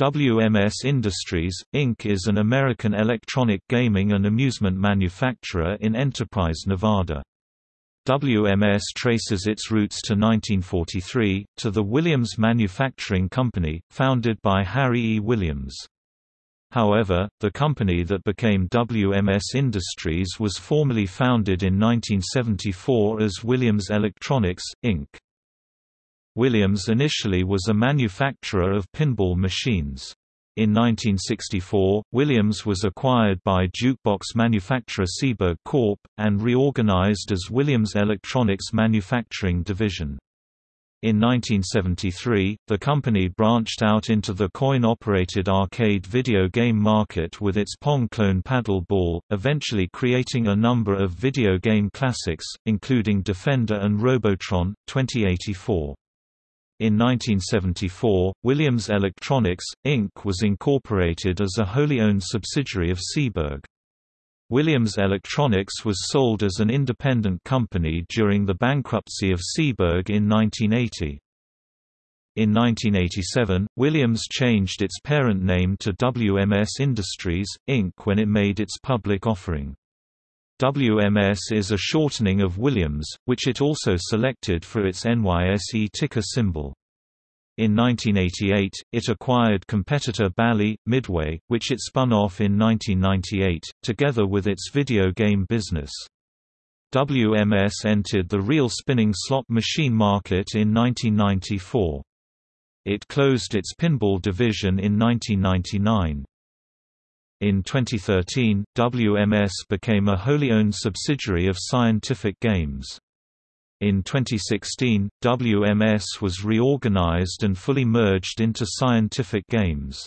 WMS Industries, Inc. is an American electronic gaming and amusement manufacturer in Enterprise, Nevada. WMS traces its roots to 1943, to the Williams Manufacturing Company, founded by Harry E. Williams. However, the company that became WMS Industries was formally founded in 1974 as Williams Electronics, Inc. Williams initially was a manufacturer of pinball machines. In 1964, Williams was acquired by jukebox manufacturer Seeburg Corp., and reorganized as Williams Electronics Manufacturing Division. In 1973, the company branched out into the coin-operated arcade video game market with its Pong clone paddle ball, eventually creating a number of video game classics, including Defender and Robotron, 2084. In 1974, Williams Electronics, Inc. was incorporated as a wholly owned subsidiary of Seeburg. Williams Electronics was sold as an independent company during the bankruptcy of Seeburg in 1980. In 1987, Williams changed its parent name to WMS Industries, Inc. when it made its public offering. WMS is a shortening of Williams, which it also selected for its NYSE ticker symbol. In 1988, it acquired competitor Bally, Midway, which it spun off in 1998, together with its video game business. WMS entered the reel spinning slot machine market in 1994. It closed its pinball division in 1999. In 2013, WMS became a wholly owned subsidiary of Scientific Games. In 2016, WMS was reorganized and fully merged into Scientific Games.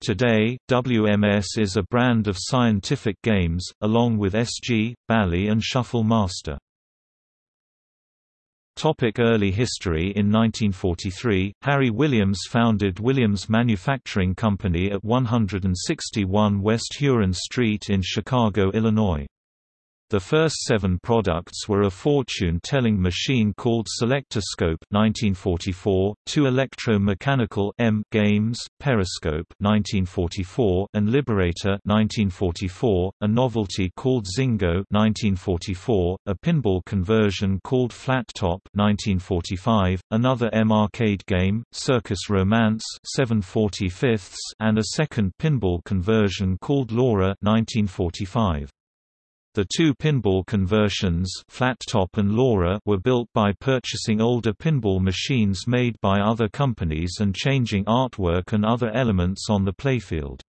Today, WMS is a brand of Scientific Games, along with SG, Bally and Shuffle Master. Topic early history In 1943, Harry Williams founded Williams Manufacturing Company at 161 West Huron Street in Chicago, Illinois. The first seven products were a fortune-telling machine called Selectoscope 1944, two electro-mechanical M games, Periscope 1944 and Liberator 1944, a novelty called Zingo 1944, a pinball conversion called Flat Top 1945, another M arcade game, Circus Romance 745 and a second pinball conversion called Laura 1945. The two pinball conversions Flat Top and Laura were built by purchasing older pinball machines made by other companies and changing artwork and other elements on the playfield.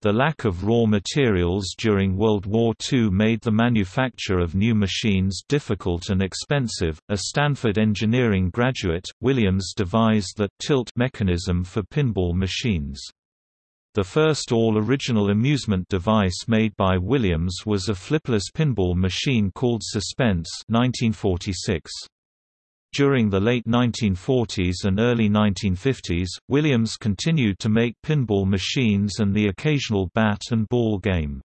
The lack of raw materials during World War II made the manufacture of new machines difficult and expensive. A Stanford engineering graduate, Williams devised the tilt mechanism for pinball machines. The first all-original amusement device made by Williams was a flipless pinball machine called Suspense 1946. During the late 1940s and early 1950s, Williams continued to make pinball machines and the occasional bat and ball game.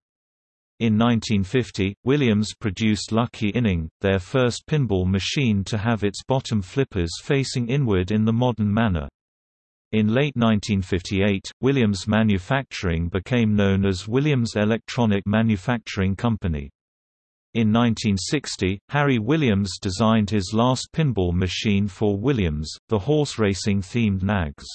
In 1950, Williams produced Lucky Inning, their first pinball machine to have its bottom flippers facing inward in the modern manner. In late 1958, Williams Manufacturing became known as Williams Electronic Manufacturing Company. In 1960, Harry Williams designed his last pinball machine for Williams, the horse racing themed Nags.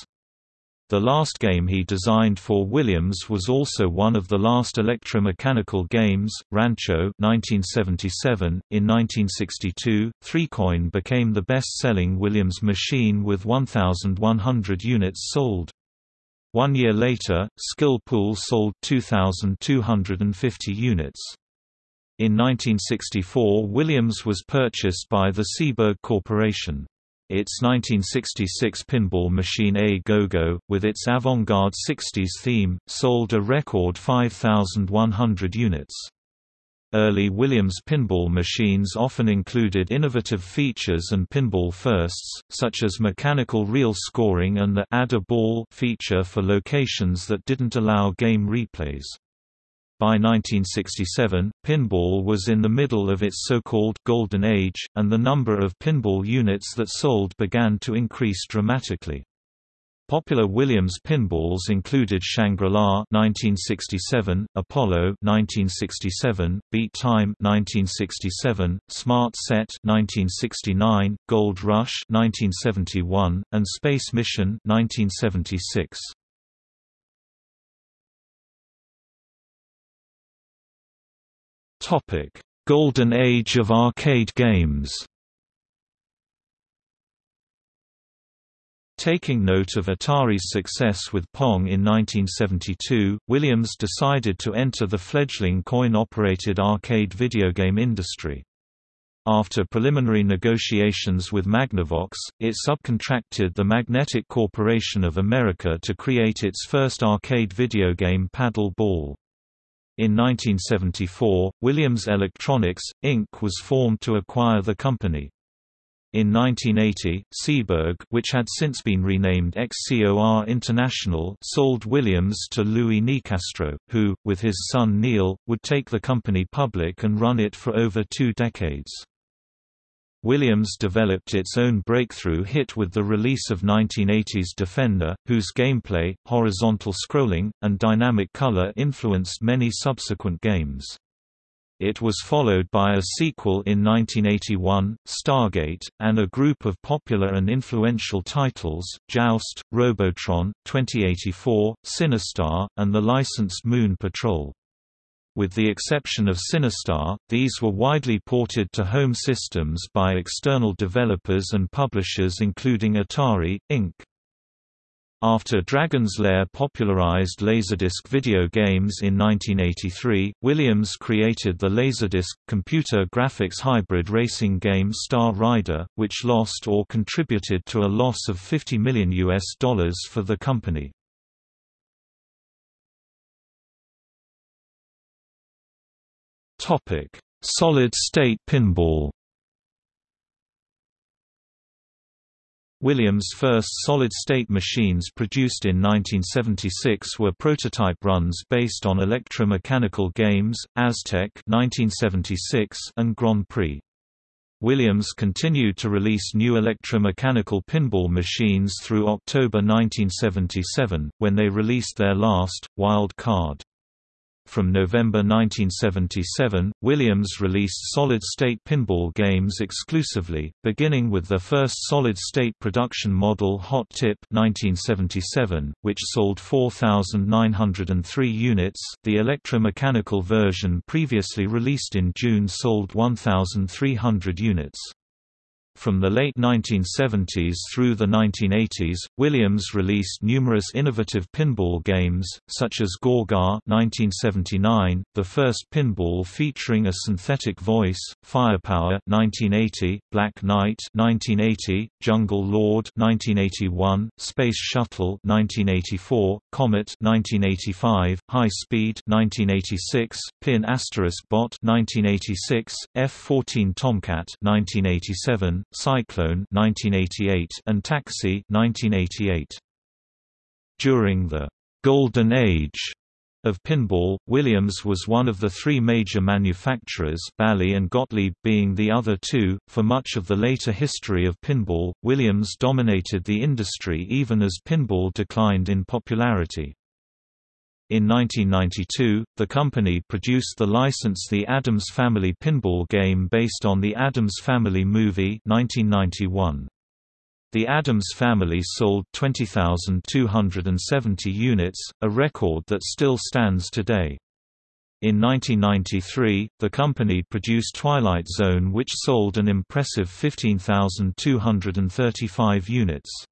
The last game he designed for Williams was also one of the last electromechanical games, Rancho 1977. .In 1962, Three-Coin became the best-selling Williams machine with 1,100 units sold. One year later, Skill Pool sold 2,250 units. In 1964 Williams was purchased by the Seeburg Corporation. Its 1966 pinball machine A Go-Go, with its avant-garde 60s theme, sold a record 5,100 units. Early Williams pinball machines often included innovative features and pinball firsts, such as mechanical reel scoring and the Add a Ball feature for locations that didn't allow game replays. By 1967, pinball was in the middle of its so-called «golden age», and the number of pinball units that sold began to increase dramatically. Popular Williams pinballs included Shangri-La (1967), Apollo (1967), Beat Time (1967), Smart Set (1969), Gold Rush (1971), and Space Mission (1976). Topic: Golden Age of arcade games. Taking note of Atari's success with Pong in 1972, Williams decided to enter the fledgling coin-operated arcade video game industry. After preliminary negotiations with Magnavox, it subcontracted the Magnetic Corporation of America to create its first arcade video game Paddle Ball. In 1974, Williams Electronics, Inc. was formed to acquire the company. In 1980, Seeburg which had since been renamed XCOR International sold Williams to Louis Nicastro, who, with his son Neil, would take the company public and run it for over two decades. Williams developed its own breakthrough hit with the release of 1980's Defender, whose gameplay, horizontal scrolling, and dynamic color influenced many subsequent games. It was followed by a sequel in 1981, Stargate, and a group of popular and influential titles, Joust, Robotron, 2084, Sinistar, and the licensed Moon Patrol. With the exception of Sinistar, these were widely ported to home systems by external developers and publishers including Atari, Inc. After Dragon's Lair popularized Laserdisc video games in 1983, Williams created the Laserdisc, computer graphics hybrid racing game Star Rider, which lost or contributed to a loss of 50 million US dollars for the company. Solid-state pinball Williams' first solid-state machines produced in 1976 were prototype runs based on electromechanical games, Aztec 1976 and Grand Prix. Williams continued to release new electromechanical pinball machines through October 1977, when they released their last, Wild Card. From November 1977, Williams released solid-state pinball games exclusively, beginning with their first solid-state production model Hot Tip 1977, which sold 4,903 units. The electromechanical version previously released in June sold 1,300 units. From the late 1970s through the 1980s, Williams released numerous innovative pinball games, such as Gorgar 1979, the first pinball featuring a synthetic voice, Firepower 1980, Black Knight 1980, Jungle Lord 1981, Space Shuttle 1984, Comet 1985, High Speed 1986, Pin Asterisk Bot 1986, F-14 Tomcat 1987, Cyclone 1988 and Taxi 1988. During the Golden Age of pinball, Williams was one of the three major manufacturers Bally and Gottlieb being the other two. For much of the later history of pinball, Williams dominated the industry even as pinball declined in popularity. In 1992, the company produced the license The Addams Family pinball game based on the Addams Family movie 1991. The Addams Family sold 20,270 units, a record that still stands today. In 1993, the company produced Twilight Zone which sold an impressive 15,235 units.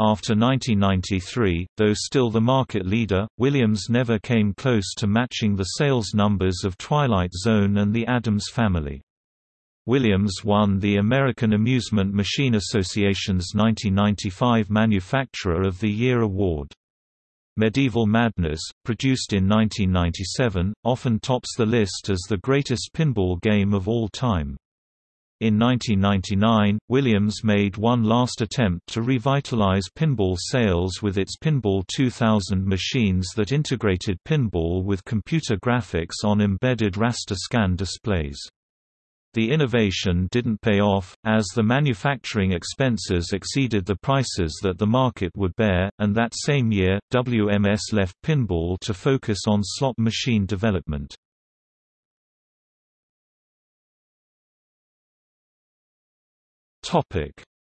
After 1993, though still the market leader, Williams never came close to matching the sales numbers of Twilight Zone and the Addams Family. Williams won the American Amusement Machine Association's 1995 Manufacturer of the Year award. Medieval Madness, produced in 1997, often tops the list as the greatest pinball game of all time. In 1999, Williams made one last attempt to revitalize pinball sales with its Pinball 2000 machines that integrated pinball with computer graphics on embedded raster scan displays. The innovation didn't pay off, as the manufacturing expenses exceeded the prices that the market would bear, and that same year, WMS left pinball to focus on slot machine development.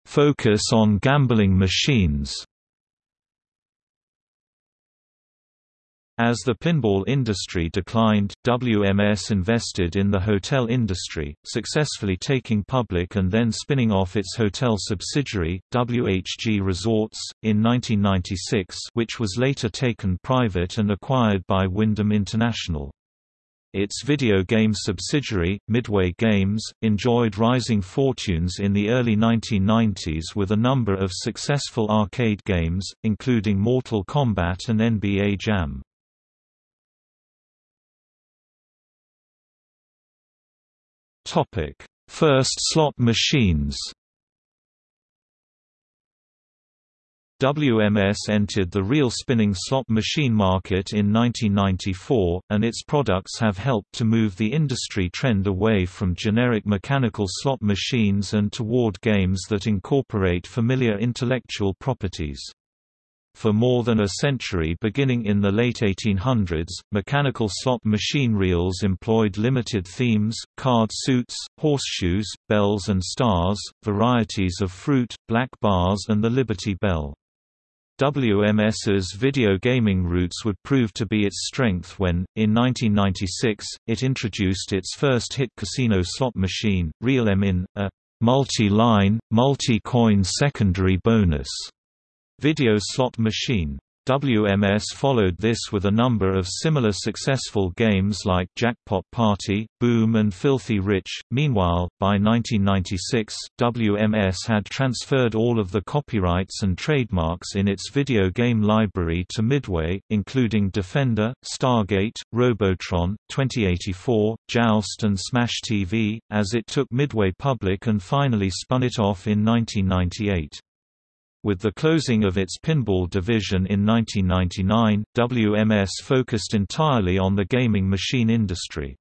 Focus on gambling machines As the pinball industry declined, WMS invested in the hotel industry, successfully taking public and then spinning off its hotel subsidiary, WHG Resorts, in 1996 which was later taken private and acquired by Wyndham International. Its video game subsidiary, Midway Games, enjoyed rising fortunes in the early 1990s with a number of successful arcade games, including Mortal Kombat and NBA Jam. First slot machines. WMS entered the reel spinning slot machine market in 1994, and its products have helped to move the industry trend away from generic mechanical slot machines and toward games that incorporate familiar intellectual properties. For more than a century beginning in the late 1800s, mechanical slot machine reels employed limited themes, card suits, horseshoes, bells and stars, varieties of fruit, black bars and the Liberty Bell. WMS's video gaming roots would prove to be its strength when, in 1996, it introduced its first hit casino slot machine, Reel 'Em In, a multi-line, multi-coin secondary bonus video slot machine. WMS followed this with a number of similar successful games like Jackpot Party, Boom and Filthy Rich. Meanwhile, by 1996, WMS had transferred all of the copyrights and trademarks in its video game library to Midway, including Defender, Stargate, Robotron, 2084, Joust and Smash TV, as it took Midway public and finally spun it off in 1998. With the closing of its pinball division in 1999, WMS focused entirely on the gaming machine industry.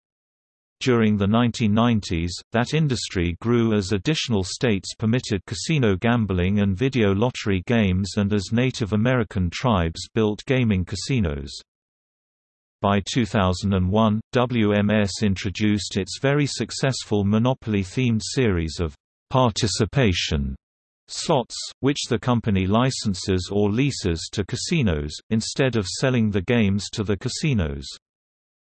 During the 1990s, that industry grew as additional states permitted casino gambling and video lottery games and as Native American tribes built gaming casinos. By 2001, WMS introduced its very successful Monopoly-themed series of participation slots, which the company licenses or leases to casinos, instead of selling the games to the casinos.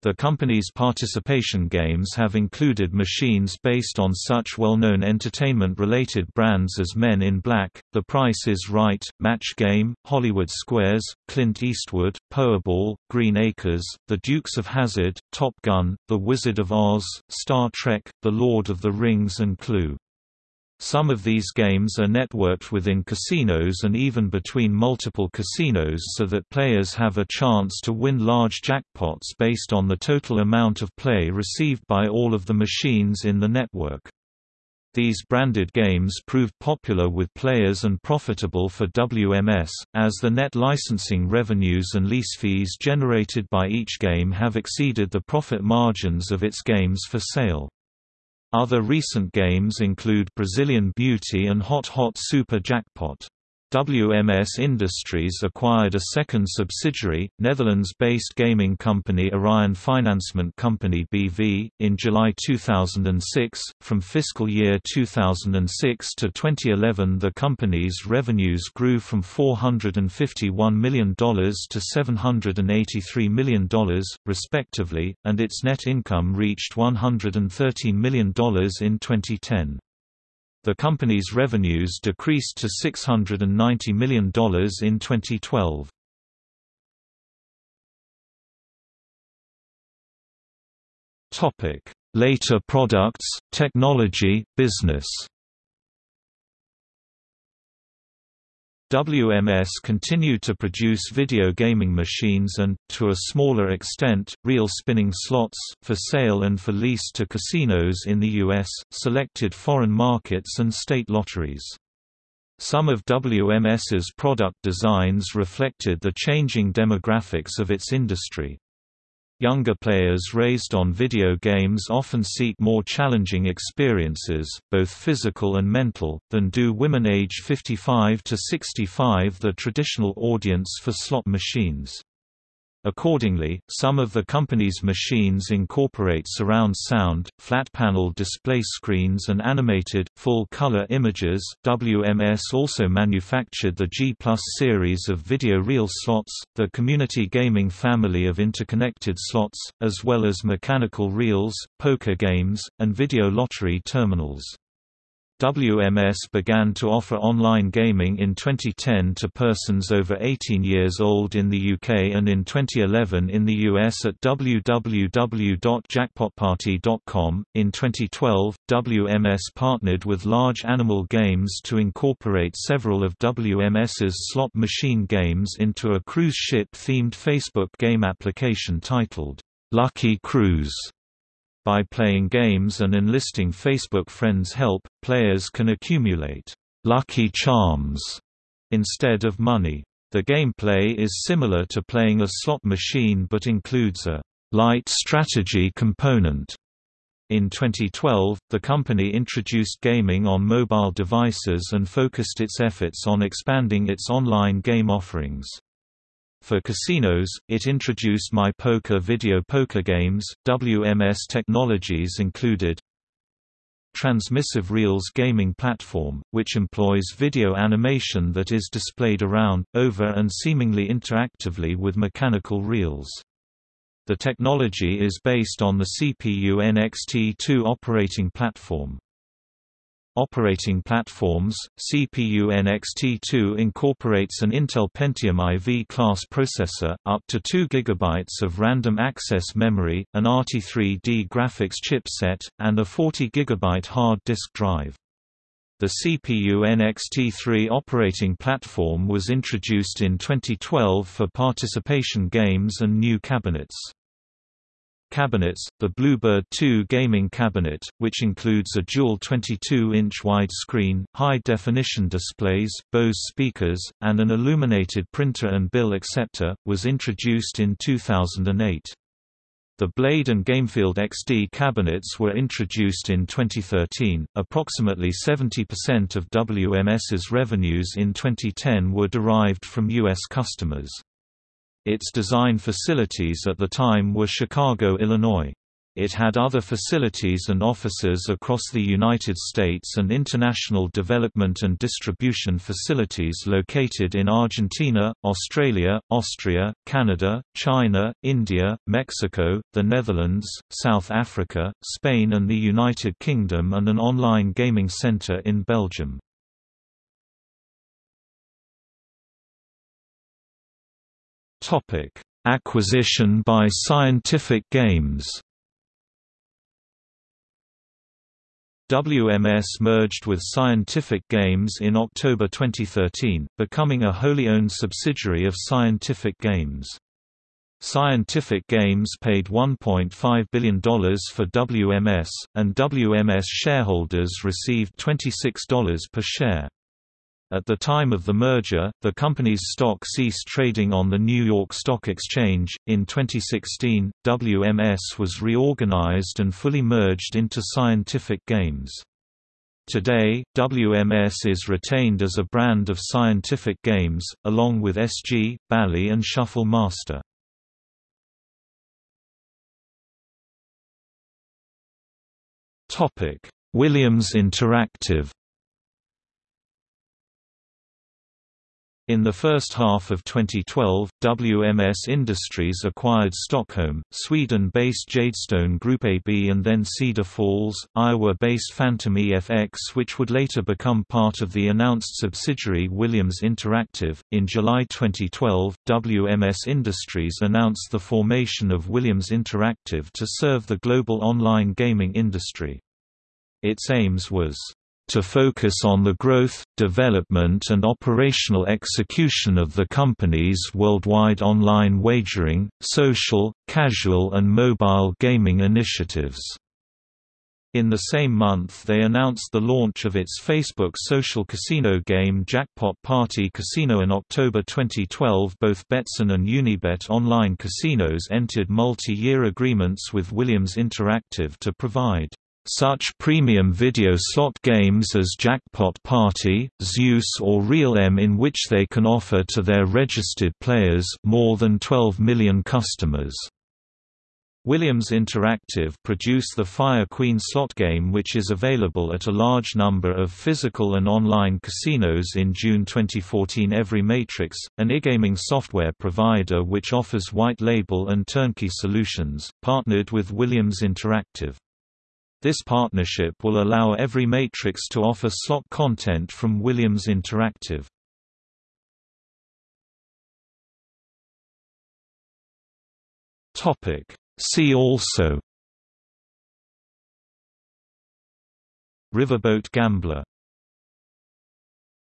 The company's participation games have included machines based on such well-known entertainment-related brands as Men in Black, The Price is Right, Match Game, Hollywood Squares, Clint Eastwood, Powerball, Green Acres, The Dukes of Hazzard, Top Gun, The Wizard of Oz, Star Trek, The Lord of the Rings and Clue. Some of these games are networked within casinos and even between multiple casinos so that players have a chance to win large jackpots based on the total amount of play received by all of the machines in the network. These branded games proved popular with players and profitable for WMS, as the net licensing revenues and lease fees generated by each game have exceeded the profit margins of its games for sale. Other recent games include Brazilian Beauty and Hot Hot Super Jackpot. WMS Industries acquired a second subsidiary, Netherlands-based gaming company Orion Financement Company BV, in July 2006. From fiscal year 2006 to 2011 the company's revenues grew from $451 million to $783 million, respectively, and its net income reached $113 million in 2010. The company's revenues decreased to $690 million in 2012. Later products, technology, business WMS continued to produce video gaming machines and, to a smaller extent, reel spinning slots, for sale and for lease to casinos in the U.S., selected foreign markets and state lotteries. Some of WMS's product designs reflected the changing demographics of its industry. Younger players raised on video games often seek more challenging experiences, both physical and mental, than do women age 55 to 65 the traditional audience for slot machines. Accordingly, some of the company's machines incorporate surround sound, flat-panel display screens and animated, full-color images. WMS also manufactured the G Plus series of video reel slots, the community gaming family of interconnected slots, as well as mechanical reels, poker games, and video lottery terminals. WMS began to offer online gaming in 2010 to persons over 18 years old in the UK and in 2011 in the US at www.jackpotparty.com. In 2012, WMS partnered with Large Animal Games to incorporate several of WMS's slot machine games into a cruise ship themed Facebook game application titled Lucky Cruise. By playing games and enlisting Facebook friends' help, players can accumulate «lucky charms» instead of money. The gameplay is similar to playing a slot machine but includes a «light strategy component». In 2012, the company introduced gaming on mobile devices and focused its efforts on expanding its online game offerings. For casinos, it introduced My Poker video poker games. WMS technologies included Transmissive Reels gaming platform, which employs video animation that is displayed around, over and seemingly interactively with mechanical reels. The technology is based on the CPU NXT2 operating platform. Operating platforms, CPU NXT2 incorporates an Intel Pentium IV class processor, up to 2 GB of random access memory, an RT3D graphics chipset, and a 40 GB hard disk drive. The CPU NXT3 operating platform was introduced in 2012 for participation games and new cabinets. Cabinets, the Bluebird 2 gaming cabinet, which includes a dual 22-inch widescreen, high-definition displays, Bose speakers, and an illuminated printer and bill acceptor, was introduced in 2008. The Blade and Gamefield XD cabinets were introduced in 2013. Approximately 70% of WMS's revenues in 2010 were derived from U.S. customers. Its design facilities at the time were Chicago, Illinois. It had other facilities and offices across the United States and international development and distribution facilities located in Argentina, Australia, Austria, Canada, China, India, Mexico, the Netherlands, South Africa, Spain and the United Kingdom and an online gaming center in Belgium. Topic: Acquisition by Scientific Games. WMS merged with Scientific Games in October 2013, becoming a wholly owned subsidiary of Scientific Games. Scientific Games paid $1.5 billion for WMS, and WMS shareholders received $26 per share. At the time of the merger, the company's stock ceased trading on the New York Stock Exchange. In 2016, WMS was reorganized and fully merged into Scientific Games. Today, WMS is retained as a brand of Scientific Games, along with SG, Bally and Shuffle Master. Williams Interactive In the first half of 2012, WMS Industries acquired Stockholm, Sweden-based Jadestone Group AB and then Cedar Falls, Iowa-based Phantom EFX which would later become part of the announced subsidiary Williams Interactive. In July 2012, WMS Industries announced the formation of Williams Interactive to serve the global online gaming industry. Its aims was to focus on the growth, development and operational execution of the company's worldwide online wagering, social, casual and mobile gaming initiatives. In the same month they announced the launch of its Facebook social casino game Jackpot Party Casino in October 2012 both Betsson and Unibet online casinos entered multi-year agreements with Williams Interactive to provide such premium video slot games as Jackpot Party, Zeus or Reel 'Em In which they can offer to their registered players more than 12 million customers. Williams Interactive produce the Fire Queen slot game which is available at a large number of physical and online casinos in June 2014 EveryMatrix, an e-gaming software provider which offers white label and turnkey solutions, partnered with Williams Interactive. This partnership will allow Every Matrix to offer slot content from Williams Interactive. See also. Riverboat Gambler